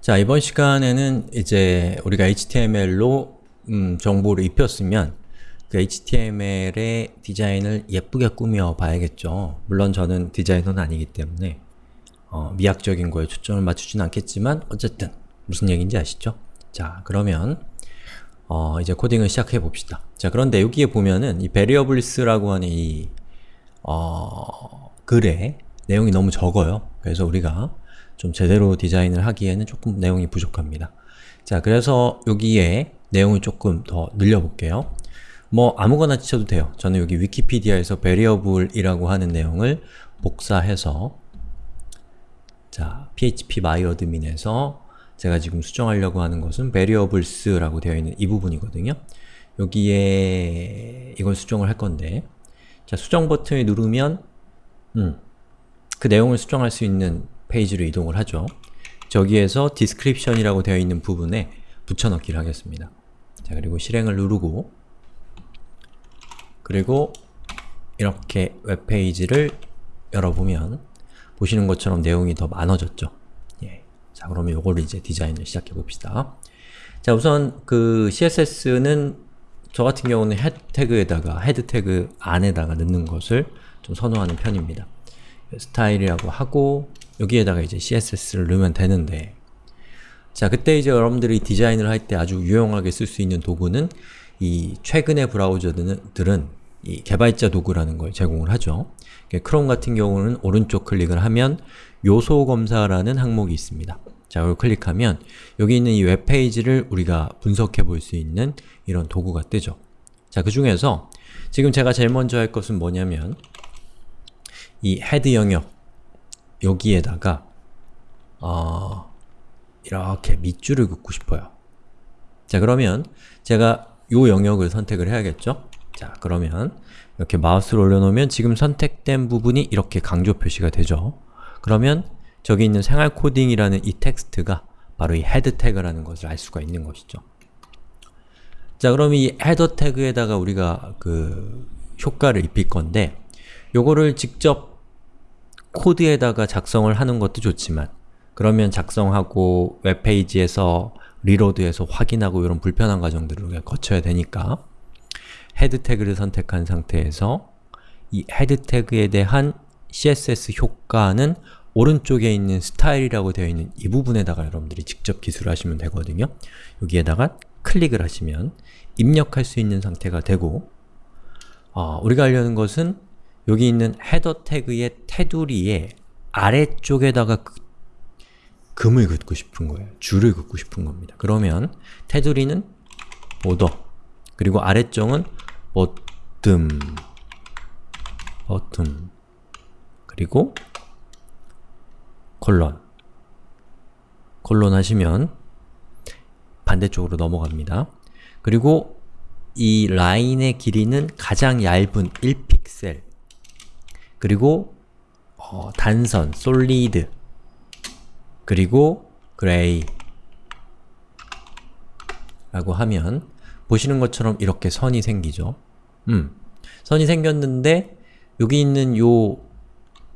자, 이번 시간에는 이제 우리가 HTML로 음, 정보를 입혔으면 그 HTML의 디자인을 예쁘게 꾸며 봐야겠죠. 물론 저는 디자이너는 아니기 때문에 어, 미학적인 거에 초점을 맞추진 않겠지만 어쨌든 무슨 얘기인지 아시죠? 자, 그러면 어, 이제 코딩을 시작해 봅시다. 자, 그런데 여기에 보면은 이 variables라고 하는 이 어, 글에 내용이 너무 적어요. 그래서 우리가 좀 제대로 디자인을 하기에는 조금 내용이 부족합니다. 자, 그래서 여기에 내용을 조금 더 늘려볼게요. 뭐 아무거나 치셔도 돼요. 저는 여기 위키피디아에서 variable이라고 하는 내용을 복사해서 자, php myadmin에서 제가 지금 수정하려고 하는 것은 variables라고 되어 있는 이 부분이거든요. 여기에 이걸 수정을 할 건데 자, 수정 버튼을 누르면 음, 그 내용을 수정할 수 있는 페이지로 이동을 하죠. 저기에서 description이라고 되어 있는 부분에 붙여넣기를 하겠습니다. 자, 그리고 실행을 누르고 그리고 이렇게 웹페이지를 열어보면 보시는 것처럼 내용이 더 많아졌죠. 예. 자, 그러면 요거를 이제 디자인을 시작해 봅시다. 자, 우선 그 CSS는 저 같은 경우는 head tag에다가 head tag 안에다가 넣는 것을 좀 선호하는 편입니다. style이라고 하고 여기에다가 이제 CSS를 넣으면 되는데 자, 그때 이제 여러분들이 디자인을 할 때 아주 유용하게 쓸 수 있는 도구는 이 최근의 브라우저들은 이 개발자 도구라는 걸 제공을 하죠. 크롬 같은 경우는 오른쪽 클릭을 하면 요소 검사라는 항목이 있습니다. 자, 이걸 클릭하면 여기 있는 이 웹페이지를 우리가 분석해 볼 수 있는 이런 도구가 뜨죠. 자, 그 중에서 지금 제가 제일 먼저 할 것은 뭐냐면 이 head 영역 여기에다가 어, 이렇게 밑줄을 긋고 싶어요. 자 그러면 제가 요 영역을 선택을 해야겠죠? 자 그러면 이렇게 마우스를 올려놓으면 지금 선택된 부분이 이렇게 강조 표시가 되죠. 그러면 저기 있는 생활 코딩이라는 이 텍스트가 바로 이 header 태그라는 것을 알 수가 있는 것이죠. 자 그럼 이 header 태그에다가 우리가 그 효과를 입힐 건데 요거를 직접 코드에다가 작성을 하는 것도 좋지만 그러면 작성하고 웹페이지에서 reload해서 확인하고 이런 불편한 과정들을 거쳐야 되니까 header 태그를 선택한 상태에서 이 header 태그에 대한 CSS 효과는 오른쪽에 있는 스타일이라고 되어 있는 이 부분에다가 여러분들이 직접 기술을 하시면 되거든요. 여기에다가 클릭을 하시면 입력할 수 있는 상태가 되고 어, 우리가 하려는 것은 여기 있는 header 태그의 테두리의 아래쪽에다가 그, 금을 긋고 싶은 거예요. 줄을 긋고 싶은 겁니다. 그러면 테두리는 border 그리고 아래쪽은 bottom bottom 그리고 콜론 콜론 하시면 반대쪽으로 넘어갑니다. 그리고 이 라인의 길이는 가장 얇은 1픽셀 그리고 어, 단선, 솔리드 그리고 gray 라고 하면 보시는 것처럼 이렇게 선이 생기죠. 음, 선이 생겼는데 여기 있는 요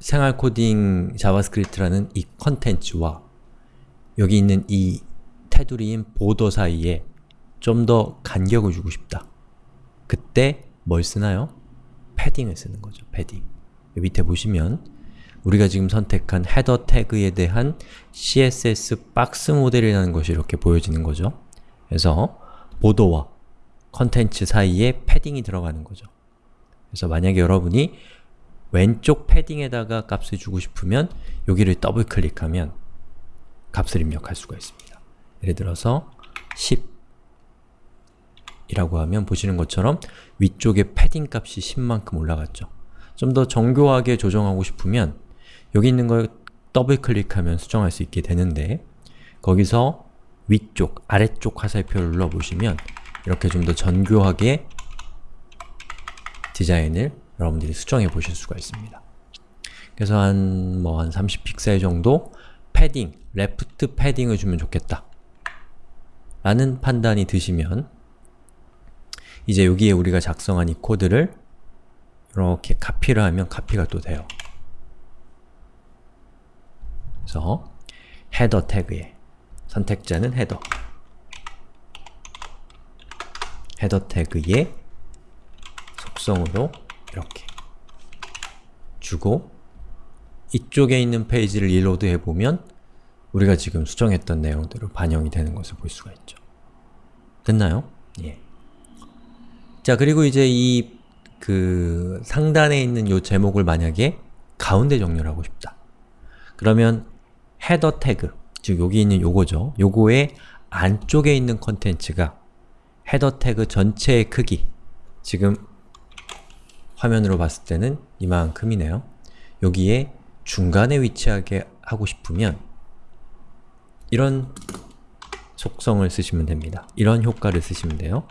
생활 코딩 JavaScript라는 이 컨텐츠와 여기 있는 이 테두리인 border 사이에 좀 더 간격을 주고 싶다. 그때 뭘 쓰나요? padding을 쓰는 거죠. 패딩. 밑에 보시면 우리가 지금 선택한 header 태그에 대한 CSS 박스 모델이라는 것이 이렇게 보여지는 거죠. 그래서 보도와 컨텐츠 사이에 padding이 들어가는 거죠. 그래서 만약에 여러분이 왼쪽 padding에다가 값을 주고 싶으면 여기를 더블 클릭하면 값을 입력할 수가 있습니다. 예를 들어서 10 이라고 하면 보시는 것처럼 위쪽에 패딩 값이 10만큼 올라갔죠. 좀 더 정교하게 조정하고 싶으면 여기 있는 걸 더블 클릭하면 수정할 수 있게 되는데 거기서 위쪽, 아래쪽 화살표를 눌러보시면 이렇게 좀 더 정교하게 디자인을 여러분들이 수정해 보실 수가 있습니다. 그래서 한 뭐 한 30픽셀 정도 padding, left padding을 주면 좋겠다 라는 판단이 드시면 이제 여기에 우리가 작성한 이 코드를 이렇게 카피를 하면 카피가 또 돼요. 그래서 헤더 태그에 선택자는 헤더 헤더 태그의 속성으로 이렇게 주고 이쪽에 있는 페이지를 reload 해보면 우리가 지금 수정했던 내용대로 반영이 되는 것을 볼 수가 있죠. 됐나요? 예. 자, 그리고 이제 이 그 상단에 있는 요 제목을 만약에 가운데 정렬 하고 싶다. 그러면 헤더 태그, 즉 여기 있는 요거죠. 요거의 안쪽에 있는 컨텐츠가 헤더 태그 전체의 크기 지금 화면으로 봤을 때는 이만큼이네요. 여기에 중간에 위치하게 하고 싶으면 이런 속성을 쓰시면 됩니다. 이런 효과를 쓰시면 돼요.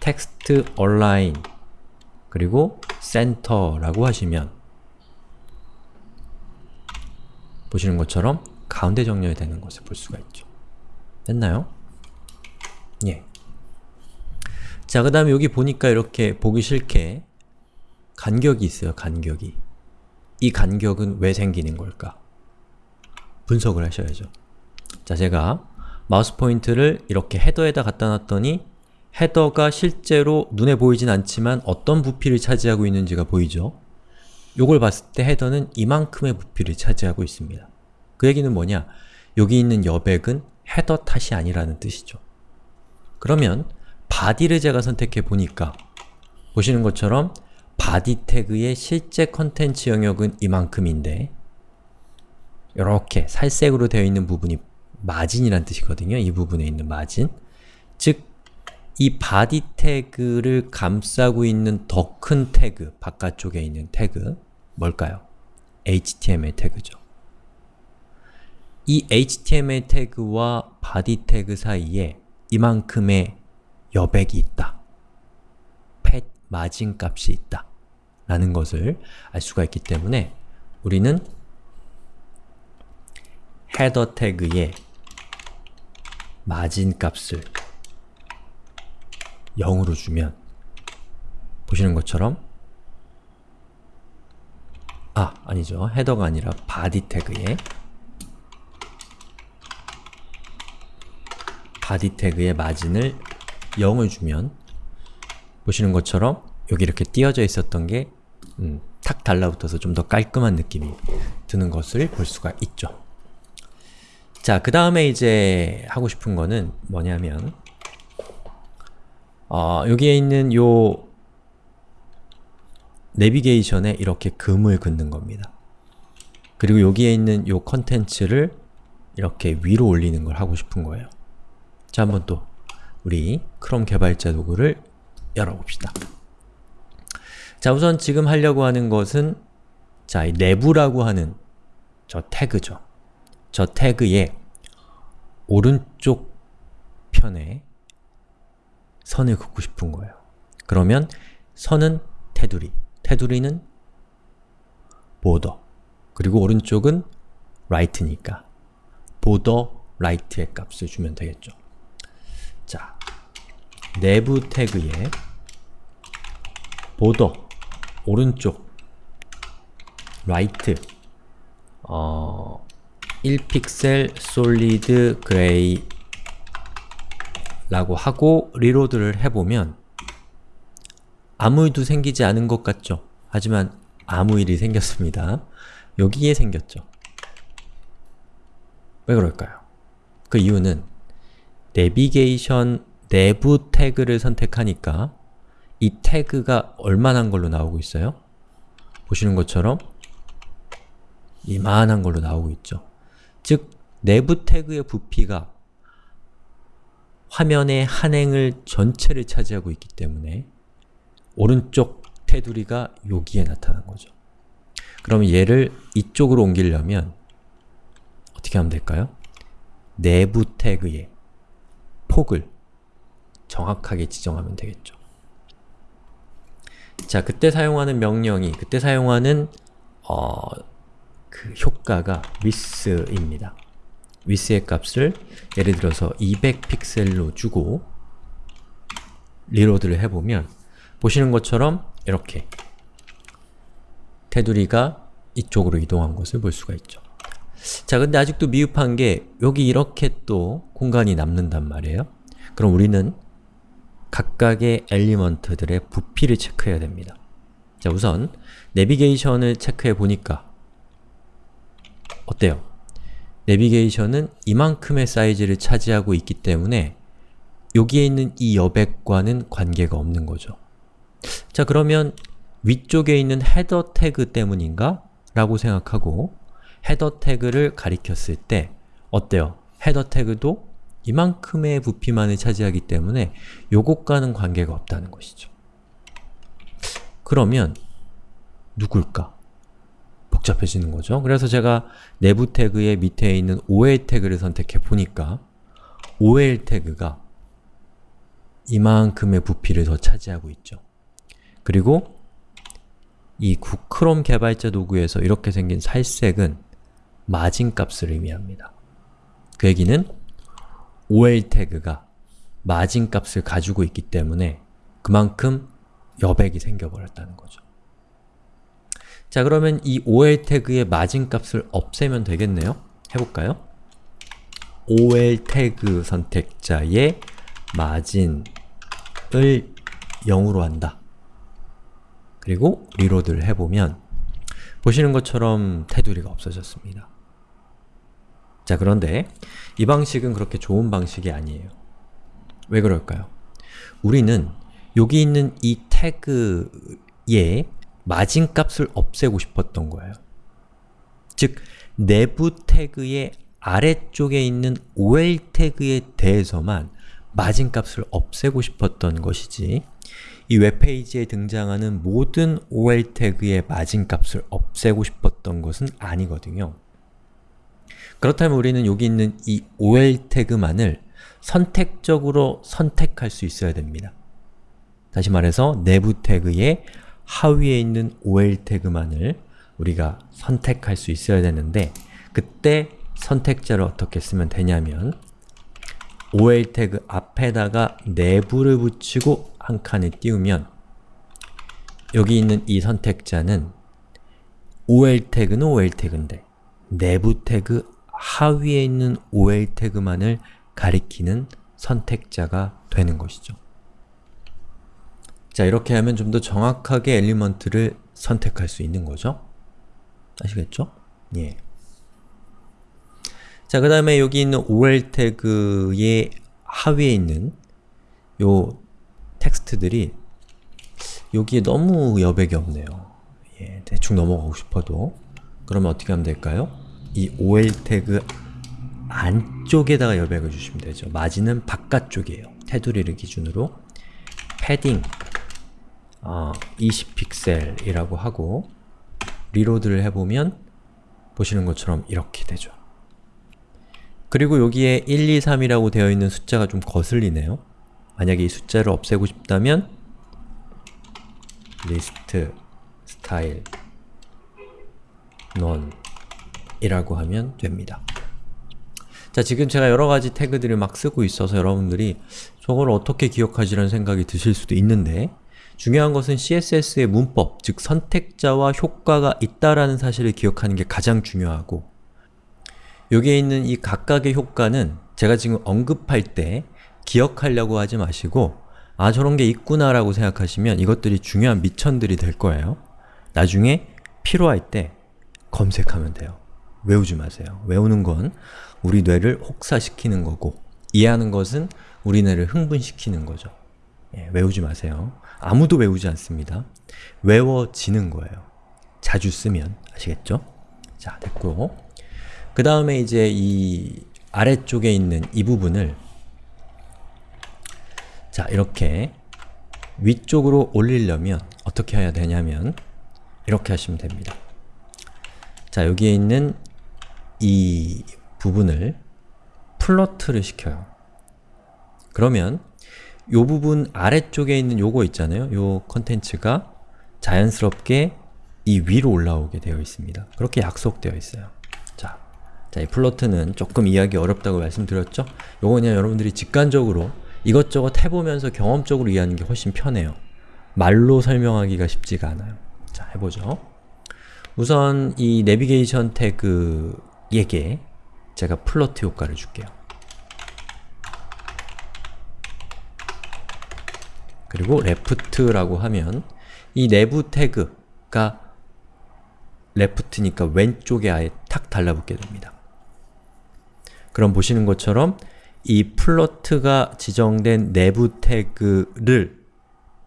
text align 그리고 center라고 하시면 보시는 것처럼 가운데 정렬이 되는 것을 볼 수가 있죠. 됐나요? 예. 자, 그 다음에 여기 보니까 이렇게 보기 싫게 간격이 있어요, 간격이. 이 간격은 왜 생기는 걸까? 분석을 하셔야죠. 자, 제가 마우스 포인트를 이렇게 헤더에다 갖다 놨더니 헤더가 실제로 눈에 보이진 않지만 어떤 부피를 차지하고 있는지가 보이죠? 요걸 봤을 때 헤더는 이만큼의 부피를 차지하고 있습니다. 그 얘기는 뭐냐? 여기 있는 여백은 헤더 탓이 아니라는 뜻이죠. 그러면 body를 제가 선택해 보니까 보시는 것처럼 body 태그의 실제 컨텐츠 영역은 이만큼인데 이렇게 살색으로 되어 있는 부분이 margin이란 뜻이거든요. 이 부분에 있는 마진 즉, 이 body 태그를 감싸고 있는 더 큰 태그, 바깥쪽에 있는 태그 뭘까요? HTML 태그죠. 이 HTML 태그와 body 태그 사이에 이만큼의 여백이 있다. 펫 마진 값이 있다. 라는 것을 알 수가 있기 때문에 우리는 header 태그에 마진 값을 0으로 주면 보시는 것처럼 아, 아니죠. header가 아니라 body 태그에 body 태그의 margin을 0을 주면 보시는 것처럼 여기 이렇게 띄어져 있었던 게 음, 탁 달라붙어서 좀 더 깔끔한 느낌이 드는 것을 볼 수가 있죠. 자, 그 다음에 이제 하고 싶은 거는 뭐냐면 어, 여기에 있는 요 내비게이션에 이렇게 금을 긋는 겁니다. 그리고 여기에 있는 요 컨텐츠를 이렇게 위로 올리는 걸 하고 싶은 거예요. 자, 한번 또 우리 크롬 개발자 도구를 열어봅시다. 자, 우선 지금 하려고 하는 것은 자, 이 내부라고 하는 저 태그죠. 저 태그의 오른쪽 편에 선을 긋고 싶은 거예요. 그러면 선은 테두리, 테두리는 border, 그리고 오른쪽은 right니까 border right의 값을 주면 되겠죠. 자, nav 태그에 border, 오른쪽 right 어, 1픽셀 solid gray 라고 하고 리로드를 해보면 아무 일도 생기지 않은 것 같죠? 하지만 아무 일이 생겼습니다. 여기에 생겼죠. 왜 그럴까요? 그 이유는 내비게이션 내부 태그를 선택하니까 이 태그가 얼마나 걸로 나오고 있어요? 보시는 것처럼 이만한 걸로 나오고 있죠. 즉, 내부 태그의 부피가 화면의 한 행을 전체를 차지하고 있기 때문에 오른쪽 테두리가 여기에 나타난 거죠. 그럼 얘를 이쪽으로 옮기려면 어떻게 하면 될까요? 내부 태그의 폭을 정확하게 지정하면 되겠죠. 자, 그때 사용하는 명령이, 그때 사용하는 어, 그 효과가 width입니다. Width의 값을 예를 들어서 200픽셀로 주고 reload를 해보면 보시는 것처럼 이렇게 테두리가 이쪽으로 이동한 것을 볼 수가 있죠. 자, 근데 아직도 미흡한 게 여기 이렇게 또 공간이 남는단 말이에요. 그럼 우리는 각각의 element들의 부피를 체크해야 됩니다. 자, 우선 내비게이션을 체크해 보니까 어때요? 내비게이션은 이만큼의 사이즈를 차지하고 있기 때문에 여기에 있는 이 여백과는 관계가 없는 거죠. 자 그러면 위쪽에 있는 헤더 태그 때문인가? 라고 생각하고 헤더 태그를 가리켰을 때 어때요? 헤더 태그도 이만큼의 부피만을 차지하기 때문에 요것과는 관계가 없다는 것이죠. 그러면 누굴까? 복잡해지는 거죠. 그래서 제가 내부 태그의 밑에 있는 OL 태그를 선택해 보니까 OL 태그가 이만큼의 부피를 더 차지하고 있죠. 그리고 이 구크롬 개발자 도구에서 이렇게 생긴 살색은 마진 값을 의미합니다. 그 얘기는 OL 태그가 마진 값을 가지고 있기 때문에 그만큼 여백이 생겨버렸다는 거죠. 자 그러면 이 OL 태그의 마진 값을 없애면 되겠네요? 해볼까요? OL 태그 선택자의 마진을 0으로 한다. 그리고 리로드를 해보면 보시는 것처럼 테두리가 없어졌습니다. 자 그런데 이 방식은 그렇게 좋은 방식이 아니에요. 왜 그럴까요? 우리는 여기 있는 이 태그의 마진값을 없애고 싶었던 거예요. 즉, 내부 태그의 아래쪽에 있는 OL 태그에 대해서만 마진값을 없애고 싶었던 것이지 이 웹페이지에 등장하는 모든 OL 태그의 마진값을 없애고 싶었던 것은 아니거든요. 그렇다면 우리는 여기 있는 이 OL 태그만을 선택적으로 선택할 수 있어야 됩니다. 다시 말해서 내부 태그의 하위에 있는 OL 태그만을 우리가 선택할 수 있어야 되는데 그때 선택자를 어떻게 쓰면 되냐면 OL 태그 앞에다가 내부를 붙이고 한 칸을 띄우면 여기 있는 이 선택자는 OL 태그는 OL 태그인데 내부 태그 하위에 있는 OL 태그만을 가리키는 선택자가 되는 것이죠. 자, 이렇게 하면 좀 더 정확하게 엘리먼트를 선택할 수 있는 거죠. 아시겠죠? 예. 자, 그 다음에 여기 있는 OL 태그의 하위에 있는 요 텍스트들이 여기에 너무 여백이 없네요. 예, 대충 넘어가고 싶어도 그러면 어떻게 하면 될까요? 이 OL 태그 안쪽에다가 여백을 주시면 되죠. 마진은 바깥쪽이에요. 테두리를 기준으로 패딩 어, 20픽셀이라고 하고 reload를 해보면 보시는 것처럼 이렇게 되죠. 그리고 여기에 1, 2, 3이라고 되어 있는 숫자가 좀 거슬리네요. 만약에 이 숫자를 없애고 싶다면 list style none 이라고 하면 됩니다. 자, 지금 제가 여러가지 태그들을 막 쓰고 있어서 여러분들이 저걸 어떻게 기억하지라는 생각이 드실 수도 있는데 중요한 것은 CSS의 문법, 즉 선택자와 효과가 있다라는 사실을 기억하는 게 가장 중요하고 여기에 있는 이 각각의 효과는 제가 지금 언급할 때 기억하려고 하지 마시고 아 저런 게 있구나 라고 생각하시면 이것들이 중요한 미천들이 될 거예요. 나중에 필요할 때 검색하면 돼요. 외우지 마세요. 외우는 건 우리 뇌를 혹사시키는 거고 이해하는 것은 우리 뇌를 흥분시키는 거죠. 예, 외우지 마세요. 아무도 외우지 않습니다. 외워지는 거예요. 자주 쓰면 아시겠죠? 자, 됐고 그 다음에 이제 이 아래쪽에 있는 이 부분을 자, 이렇게 위쪽으로 올리려면 어떻게 해야 되냐면 이렇게 하시면 됩니다. 자, 여기에 있는 이 부분을 float를 시켜요. 그러면 이 부분 아래쪽에 있는 요거 있잖아요. 요 컨텐츠가 자연스럽게 이 위로 올라오게 되어 있습니다. 그렇게 약속되어 있어요. 자, 자, 이 float는 조금 이해하기 어렵다고 말씀드렸죠? 요거 그냥 여러분들이 직관적으로 이것저것 해보면서 경험적으로 이해하는 게 훨씬 편해요. 말로 설명하기가 쉽지가 않아요. 자, 해보죠. 우선 이 내비게이션 태그 에게 제가 float 효과를 줄게요. 그리고 left라고 하면 이 nav 태그가 left니까 왼쪽에 아예 탁 달라붙게 됩니다. 그럼 보시는 것처럼 이 float가 지정된 nav 태그를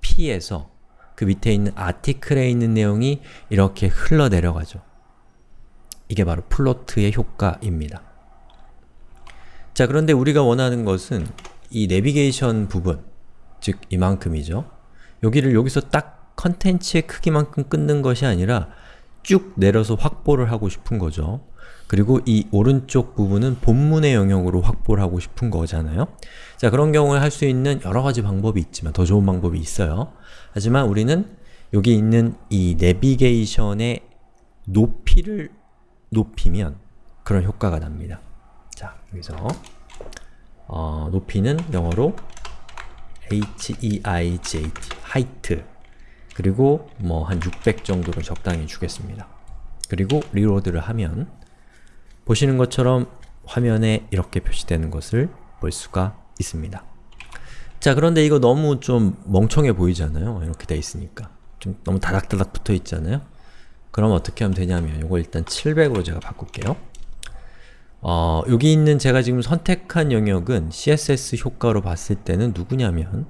피해서 그 밑에 있는 아티클에 있는 내용이 이렇게 흘러내려가죠. 이게 바로 플로트의 효과입니다. 자, 그런데 우리가 원하는 것은 이 내비게이션 부분, 즉 이만큼이죠. 여기를 여기서 딱 컨텐츠의 크기만큼 끊는 것이 아니라 쭉 내려서 확보를 하고 싶은 거죠. 그리고 이 오른쪽 부분은 본문의 영역으로 확보를 하고 싶은 거잖아요. 자, 그런 경우에 할 수 있는 여러 가지 방법이 있지만 더 좋은 방법이 있어요. 하지만 우리는 여기 있는 이 내비게이션의 높이를 높이면 그런 효과가 납니다. 자, 여기서 어, 높이는 영어로 height, height 그리고 뭐 한 600 정도를 적당히 주겠습니다. 그리고 리로드를 하면 보시는 것처럼 화면에 이렇게 표시되는 것을 볼 수가 있습니다. 자 그런데 이거 너무 좀 멍청해 보이잖아요. 이렇게 돼 있으니까. 좀 너무 다닥다닥 붙어 있잖아요. 그럼 어떻게 하면 되냐면 이거 일단 700으로 제가 바꿀게요. 어, 여기 있는 제가 지금 선택한 영역은 CSS 효과로 봤을 때는 누구냐면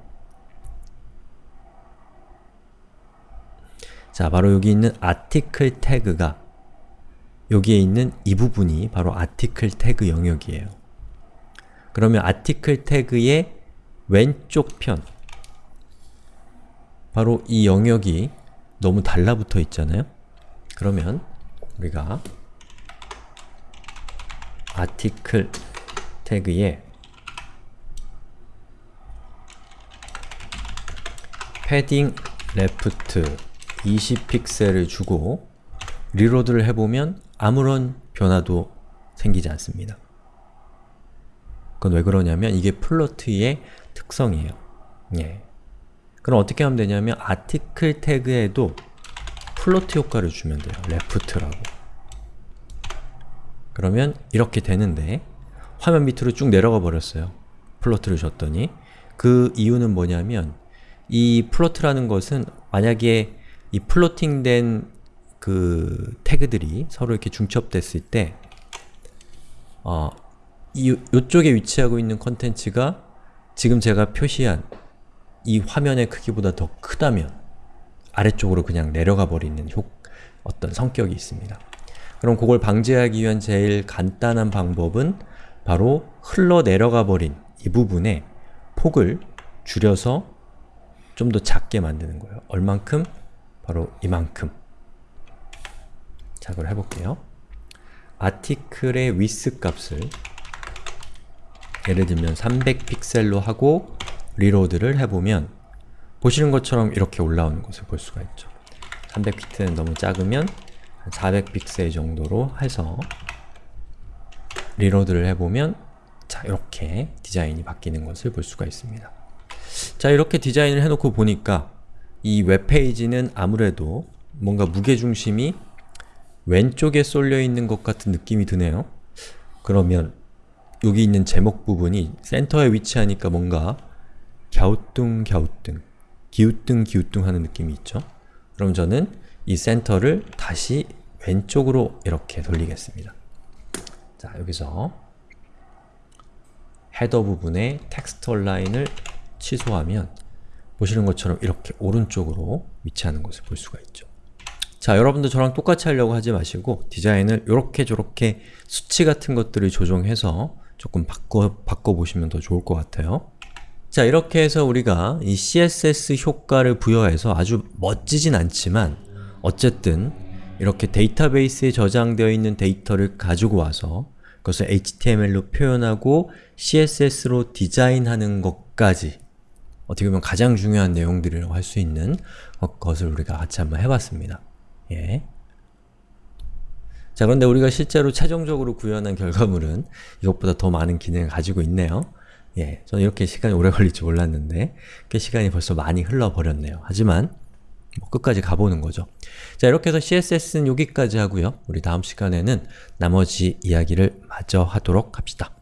자, 바로 여기 있는 article 태그가 여기에 있는 이 부분이 바로 article 태그 영역이에요. 그러면 article 태그의 왼쪽 편 바로 이 영역이 너무 달라붙어 있잖아요? 그러면 우리가 article 태그에 padding left 20픽셀을 주고 reload를 해보면 아무런 변화도 생기지 않습니다. 그건 왜 그러냐면 이게 float의 특성이에요. 예. 그럼 어떻게 하면 되냐면 article 태그에도 float 효과를 주면 돼요. left라고. 그러면 이렇게 되는데 화면 밑으로 쭉 내려가 버렸어요. float를 줬더니 그 이유는 뭐냐면 이 float라는 것은 만약에 이 floating된 그 태그들이 서로 이렇게 중첩됐을 때 어, 이, 요쪽에 위치하고 있는 컨텐츠가 지금 제가 표시한 이 화면의 크기보다 더 크다면 아래쪽으로 그냥 내려가 버리는 효, 어떤 성격이 있습니다. 그럼 그걸 방지하기 위한 제일 간단한 방법은 바로 흘러내려가 버린 이 부분에 폭을 줄여서 좀 더 작게 만드는 거예요. 얼만큼? 바로 이만큼. 자, 그걸 해볼게요. 아티클의 width 값을 예를 들면 300픽셀로 하고 리로드를 해보면 보시는 것처럼 이렇게 올라오는 것을 볼 수가 있죠. 300픽셀은 너무 작으면 400픽셀 정도로 해서 reload를 해보면 자, 이렇게 디자인이 바뀌는 것을 볼 수가 있습니다. 자, 이렇게 디자인을 해놓고 보니까 이 웹페이지는 아무래도 뭔가 무게중심이 왼쪽에 쏠려 있는 것 같은 느낌이 드네요. 그러면 여기 있는 제목 부분이 센터에 위치하니까 뭔가 갸우뚱갸우뚱, 기우뚱기우뚱 하는 느낌이 있죠? 그럼 저는 이 센터를 다시 왼쪽으로 이렇게 돌리겠습니다. 자, 여기서 header 부분의 text align을 취소하면 보시는 것처럼 이렇게 오른쪽으로 위치하는 것을 볼 수가 있죠. 자, 여러분도 저랑 똑같이 하려고 하지 마시고 디자인을 이렇게 저렇게 수치 같은 것들을 조정해서 조금 바꿔, 바꿔보시면 더 좋을 것 같아요. 자, 이렇게 해서 우리가 이 CSS 효과를 부여해서 아주 멋지진 않지만 어쨌든 이렇게 데이터베이스에 저장되어 있는 데이터를 가지고 와서 그것을 HTML로 표현하고 CSS로 디자인하는 것까지 어떻게 보면 가장 중요한 내용들이라고 할 수 있는 것을 우리가 같이 한번 해봤습니다. 예. 자 그런데 우리가 실제로 최종적으로 구현한 결과물은 이것보다 더 많은 기능을 가지고 있네요. 예, 저는 이렇게 시간이 오래 걸릴 줄 몰랐는데 꽤 시간이 벌써 많이 흘러버렸네요. 하지만 뭐 끝까지 가보는 거죠. 자 이렇게 해서 CSS는 여기까지 하고요. 우리 다음 시간에는 나머지 이야기를 마저 하도록 합시다.